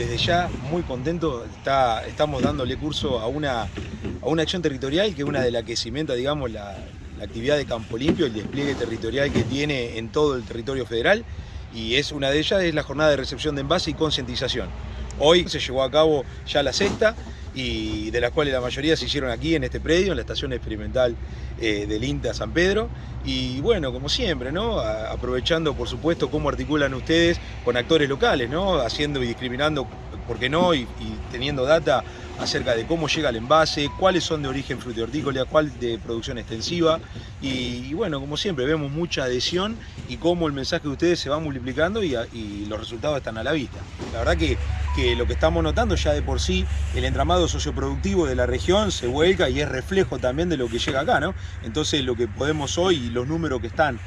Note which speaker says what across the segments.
Speaker 1: desde ya muy contento, está, estamos dándole curso a una, a una acción territorial que es una de las que cimenta, digamos, la, la actividad de Campo Limpio, el despliegue territorial que tiene en todo el territorio federal y es una de ellas es la jornada de recepción de envase y concientización. Hoy se llevó a cabo ya la sexta y de las cuales la mayoría se hicieron aquí en este predio, en la estación experimental eh, del INTA San Pedro. Y bueno, como siempre, ¿no? aprovechando por supuesto cómo articulan ustedes con actores locales, ¿no? haciendo y discriminando, ¿por qué no? y, teniendo data acerca de cómo llega el envase, cuáles son de origen frutihortícola, cuál de producción extensiva y, bueno, como siempre vemos mucha adhesión y cómo el mensaje de ustedes se va multiplicando y, los resultados están a la vista. La verdad que, lo que estamos notando ya de por sí, el entramado socioproductivo de la región se vuelca y es reflejo también de lo que llega acá, ¿no? Entonces lo que podemos hoy y los números que están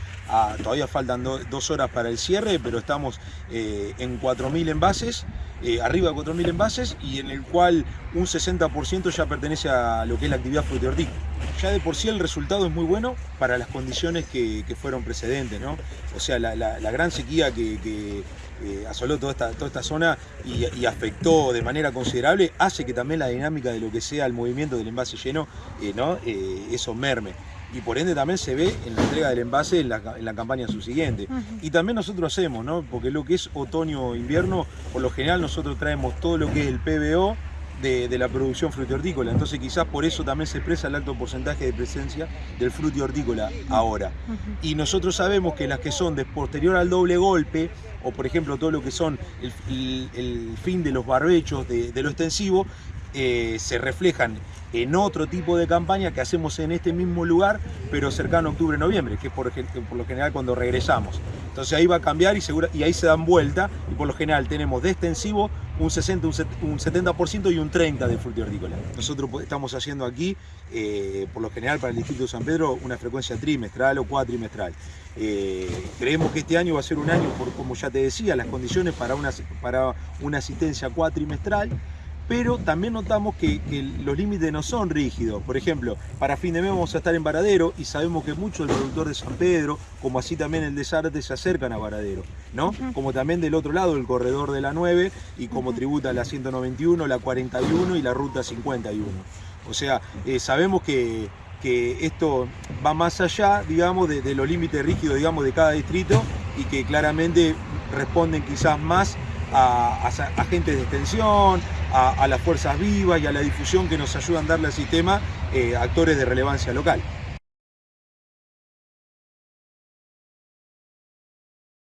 Speaker 1: todavía faltan dos horas para el cierre, pero estamos eh, en 4.000 envases, eh, arriba de 4.000 envases, y en el cual un 60% ya pertenece a lo que es la actividad frutihortícola. Ya de por sí el resultado es muy bueno para las condiciones que, fueron precedentes, ¿no? O sea, la, gran sequía que, eh, asoló toda esta, toda esta zona y, afectó de manera considerable, hace que también la dinámica de lo que sea el movimiento del envase lleno, ¿no? eso merme y por ende también se ve en la entrega del envase en la, campaña subsiguiente. Y también nosotros hacemos, ¿no? porque lo que es otoño-invierno, por lo general nosotros traemos todo lo que es el PBO, de, la producción frutihortícola. Entonces quizás por eso también se expresa el alto porcentaje de presencia del frutihortícola ahora. Y nosotros sabemos que las que son de posterior al doble golpe, o por ejemplo todo lo que son el, fin de los barbechos, de, lo extensivo, eh, se reflejan en otro tipo de campaña que hacemos en este mismo lugar, pero cercano a octubre-noviembre, que es por, lo general cuando regresamos. Entonces ahí va a cambiar y, y ahí se dan vuelta y por lo general tenemos de extensivo un 60, un 70% y un 30% de frutihortícola. Nosotros estamos haciendo aquí, eh, por lo general para el Distrito de San Pedro, una frecuencia trimestral o cuatrimestral. Eh, creemos que este año va a ser un año, por, como ya te decía, las condiciones para una, para una asistencia cuatrimestral, pero también notamos que, los límites no son rígidos. Por ejemplo, para fin de mes vamos a estar en Varadero y sabemos que mucho del productor de San Pedro, como así también el de Zárate, se acercan a Varadero, ¿no? Como también del otro lado, el corredor de la 9 y como tributa la 191, la 41 y la ruta 51. O sea, eh, sabemos que, esto va más allá, digamos, de, de los límites rígidos, digamos, de cada distrito y que claramente responden quizás más a, agentes de extensión, a, las fuerzas vivas y a la difusión que nos ayudan a darle al sistema eh, actores de relevancia local.